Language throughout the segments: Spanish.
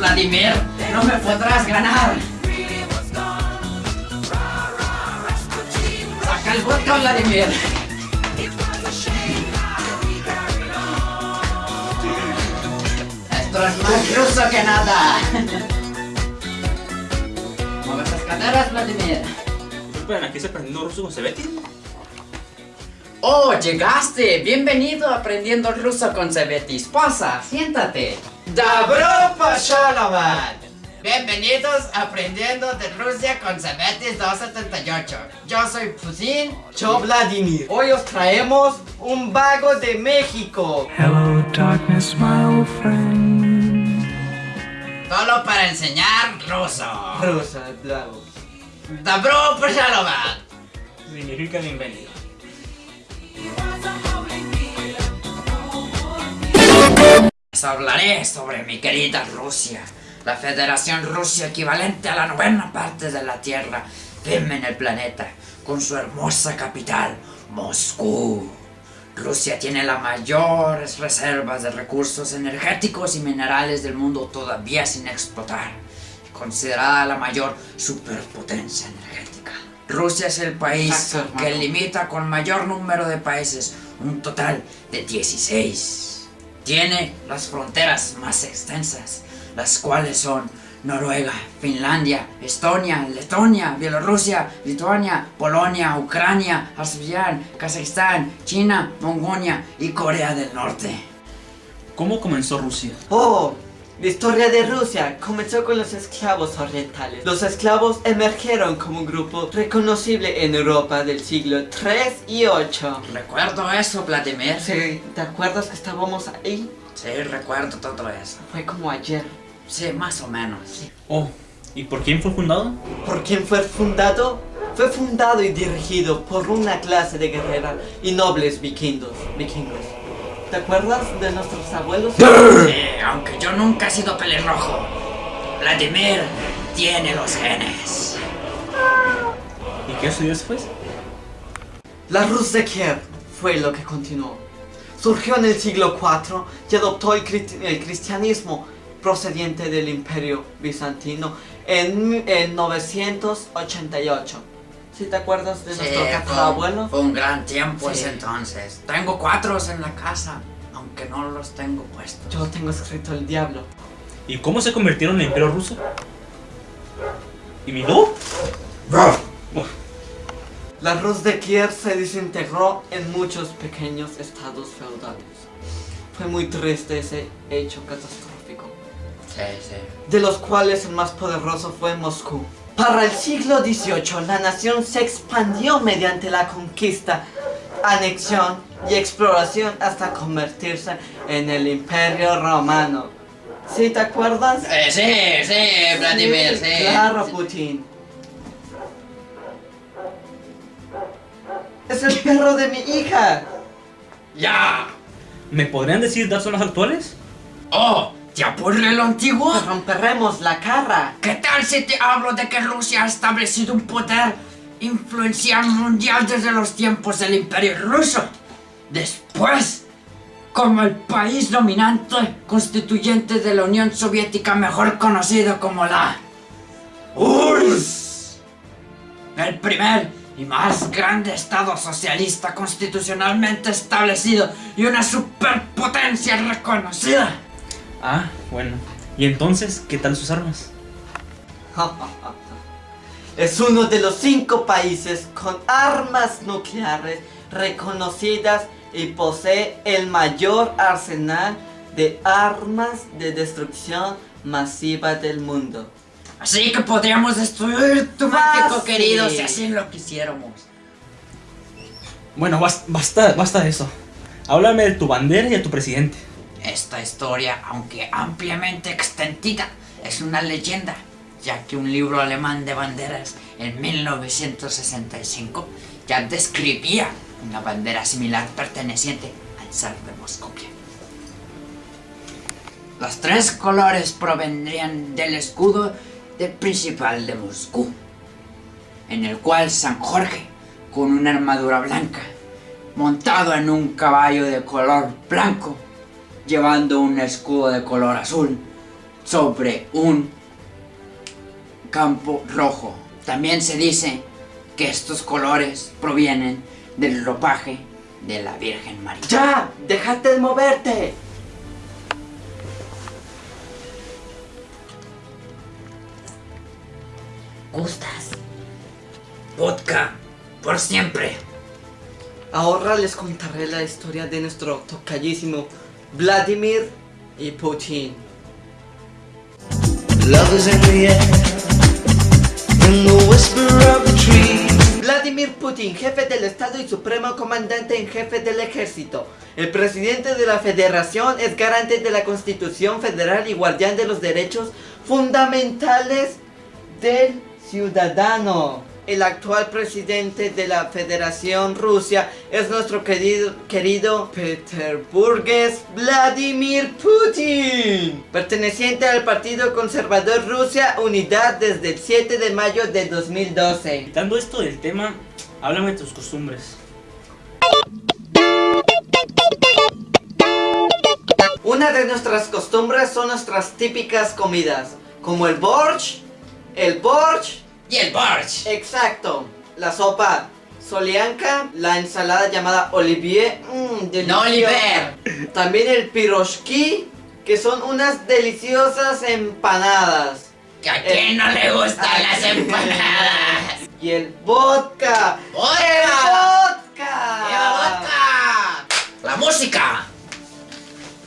Vladimir. No me podrás ganar. Saca el vodka, Vladimir. Esto es más ruso que nada. Mueve esas caderas, Vladimir. Esperen, aquí se aprendiendo ruso con Sebeti. Oh, llegaste. Bienvenido a Aprendiendo Ruso con Cebetis. Pasa, siéntate. Dabro Pashalavad. Bienvenidos a Aprendiendo de Rusia con Cebetis 278. Yo soy Putin. Yo Vladimir. Hoy os traemos un vago de México. Hello, darkness, my old friend. Solo para enseñar ruso. Rusa, bravo. Dabro Pashalovat. Significa bienvenido. Les hablaré sobre mi querida Rusia, la Federación Rusia equivalente a la novena parte de la Tierra, firme en el planeta, con su hermosa capital, Moscú. Rusia tiene las mayores reservas de recursos energéticos y minerales del mundo todavía sin explotar, considerada la mayor superpotencia energética. Rusia es el país Exacto, que limita con mayor número de países, un total de 16. Tiene las fronteras más extensas, las cuales son Noruega, Finlandia, Estonia, Letonia, Bielorrusia, Lituania, Polonia, Ucrania, Azerbaiyán, Kazajistán, China, Mongolia y Corea del Norte. ¿Cómo comenzó Rusia? Oh, la historia de Rusia comenzó con los esclavos orientales. Los esclavos emergieron como un grupo reconocible en Europa del siglo 3 y 8. Recuerdo eso, Vladimir. Sí, ¿te acuerdas que estábamos ahí? Sí, recuerdo todo eso. Fue como ayer. Sí, más o menos. Oh, ¿y por quién fue fundado? ¿Por quién fue fundado? Fue fundado y dirigido por una clase de guerreras y nobles vikingos. vikingos. ¿Te acuerdas de nuestros abuelos? Sí, aunque yo nunca he sido pelirrojo. Vladimir tiene los genes. ¿Y qué sucedió después? La Rus de Kiev fue lo que continuó. Surgió en el siglo IV y adoptó el, cristi- el cristianismo procediente del imperio bizantino en, en 988. ¿Sí te acuerdas de nuestro fue, tatarabuelo? fue un gran tiempo Sí. ese entonces. Tengo cuatros en la casa, aunque no los tengo puestos. Yo tengo escrito el diablo. ¿Y cómo se convirtieron en el imperio ruso? ¿Y mi no? La Rus de Kiev se desintegró en muchos pequeños estados feudales. Fue muy triste ese hecho catastrófico. Sí, sí. de los cuales el más poderoso fue Moscú. Para el siglo XVIII, la nación se expandió mediante la conquista, anexión y exploración hasta convertirse en el Imperio Romano. ¿Sí te acuerdas? Eh, sí, sí, Vladimir, sí. Claro, Putin. Es el perro de mi hija. ¡Ya! ¿Me podrían decir datos son los actuales? ¡Oh! ¿Te aburre lo antiguo? Te romperemos la cara. ¿Qué tal si te hablo de que Rusia ha establecido un poder influencial mundial desde los tiempos del Imperio Ruso? Después, como el país dominante constituyente de la Unión Soviética mejor conocido como la URSS. El primer y más grande estado socialista constitucionalmente establecido y una superpotencia reconocida. Ah, bueno. ¿Y entonces qué tal sus armas? Es uno de los cinco países con armas nucleares reconocidas y posee el mayor arsenal de armas de destrucción masiva del mundo. Así que podríamos destruir tu México querido si así lo quisiéramos. Bueno, bas- basta, basta de eso. Háblame de tu bandera y de tu presidente. Esta historia, aunque ampliamente extendida, es una leyenda, ya que un libro alemán de banderas en 1965 ya describía una bandera similar perteneciente al zar de Moscovia. Los tres colores provendrían del escudo del principal de Moscú, en el cual San Jorge, con una armadura blanca, montado en un caballo de color blanco, llevando un escudo de color azul, sobre un campo rojo. También se dice que estos colores provienen del ropaje de la Virgen María. ¡Ya! ¡Déjate de moverte! ¿Gustas? Vodka, por siempre. Ahora les contaré la historia de nuestro tocallísimo Vladimir y Putin. Vladimir Putin, jefe del Estado y supremo comandante en jefe del ejército. El presidente de la federación es garante de la Constitución Federal y guardián de los derechos fundamentales del ciudadano. El actual presidente de la Federación Rusia es nuestro querido, querido Peterburgues Vladimir Putin, perteneciente al Partido Conservador Rusia Unidad desde el 7 de mayo de 2012. Quitando esto del tema, háblame de tus costumbres. Una de nuestras costumbres son nuestras típicas comidas, como el borsch, el borsch, Y el Borch. exacto, la sopa solianka, la ensalada llamada olivier, mmm, No. Oliver. También el piroshki, que son unas deliciosas empanadas. ¿Que ¿A quién no le gustan las empanadas? Y el vodka. ¡Vodka! ¡El vodka! ¡Lleva vodka! La música.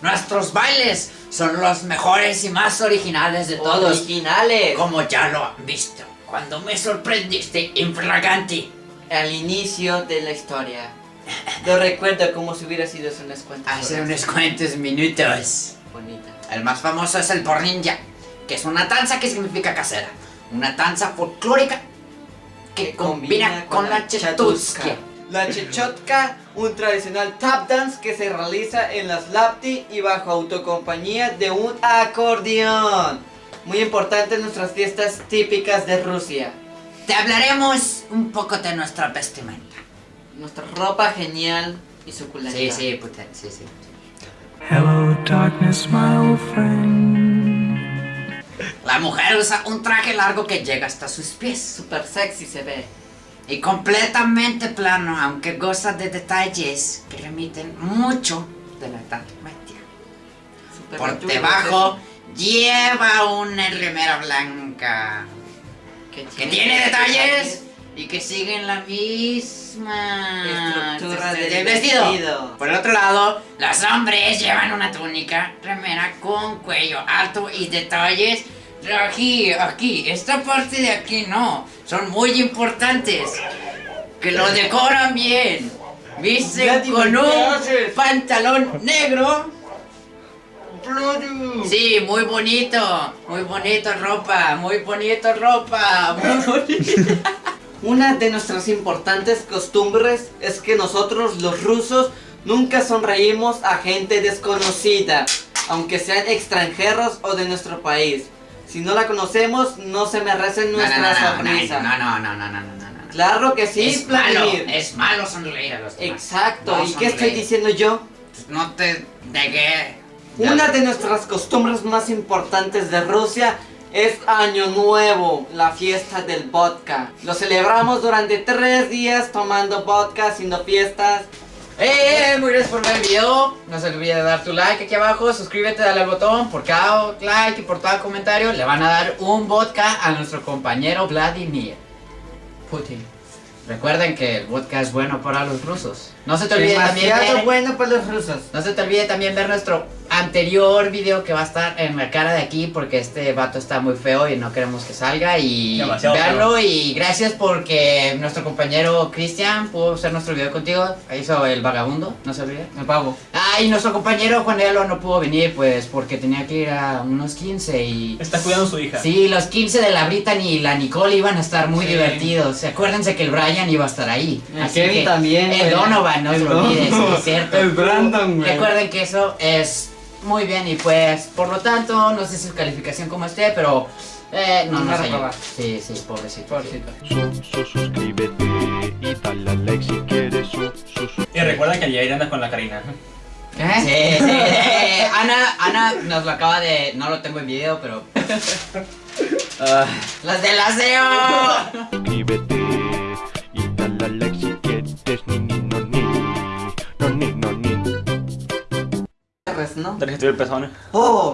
Nuestros bailes son los mejores y más originales de todos. Originales. Como ya lo han visto. Cuando me sorprendiste infraganti. Al inicio de la historia. Lo recuerdo como si hubiera sido hace unas cuantas Hace horas. unos cuantos minutos. Bonita. El más famoso es el porninja, que es una danza que significa casera. Una danza folclórica que combina, con, la chetuska. La chechotka, un tradicional tap dance que se realiza en las lapti y bajo autocompañía de un acordeón. Muy importante en nuestras fiestas típicas de Rusia. Te hablaremos un poco de nuestra vestimenta. Nuestra ropa genial y suculenta. Sí, sí, puta, sí, sí. Hello, darkness, my old friend. La mujer usa un traje largo que llega hasta sus pies Super sexy se ve. y completamente plano, aunque goza de detalles que remiten mucho de la Edad Media. Super Por debajo lleva una remera blanca que que tiene detalles y que siguen la misma Estructura este, del vestido. vestido. Por el otro lado, los hombres llevan una túnica, remera con cuello alto y detalles. Aquí, aquí, esta parte de aquí no, son muy importantes. Que lo decoran bien. Visten con ¿qué un pantalón negro. Bloody. Sí, muy bonito, muy bonito ropa, muy bonito ropa, muy bonito. Una de nuestras importantes costumbres es que nosotros los rusos nunca sonreímos a gente desconocida, aunque sean extranjeros o de nuestro país. Si no la conocemos, no se merecen nuestra no, no, sonrisa. no, no, no, no, no, no, no, no. Claro que sí, es malo, es malo sonreír a los demás. Exacto. No ¿Y qué estoy diciendo yo? Pues No te negué. Una de nuestras costumbres más importantes de Rusia es Año Nuevo, la fiesta del vodka. Lo celebramos durante tres días tomando vodka, haciendo fiestas. ¡Eh! Muy gracias por ver el video. No se olvide de dar tu like aquí abajo. Suscríbete, dale al botón. Por cada like y por cada comentario le van a dar un vodka a nuestro compañero Vladimir Putin. Recuerden que el vodka es bueno para los rusos. No se te olvide también ver- bueno para los rusos. No se te olvide también ver nuestro anterior video que va a estar en la cara de aquí porque este vato está muy feo y no queremos que salga y Demasiado veanlo y gracias porque nuestro compañero Cristian pudo hacer nuestro video contigo, hizo el vagabundo, no se olvide. Me pago. Ah, y nuestro compañero Juan Elo no pudo venir pues porque tenía que ir a unos 15 y... Está cuidando a su hija. Sí, los 15 de la Brittany y la Nicole iban a estar muy Sí. divertidos. Acuérdense que el Brian iba a estar ahí. El Así Kevin que- también, El. Donovan, no se El lo olvides, es cierto. El Brandon, güey. Recuerden que eso es muy bien y pues, por lo tanto, no sé su calificación como esté, pero eh, no Nos nos va a ayuda. reprobar. Sí, sí, pobrecito. Pobrecito. Su, su, suscríbete y dale al like si quieres su, su, su. Y recuerda que Jair anda con la Karina. Sí, sí, sí. Ana, Ana nos lo acaba de. No lo tengo en video, pero. Ah, ¡Las del aseo! Suscríbete no tenés que estudiar pezón. Oh,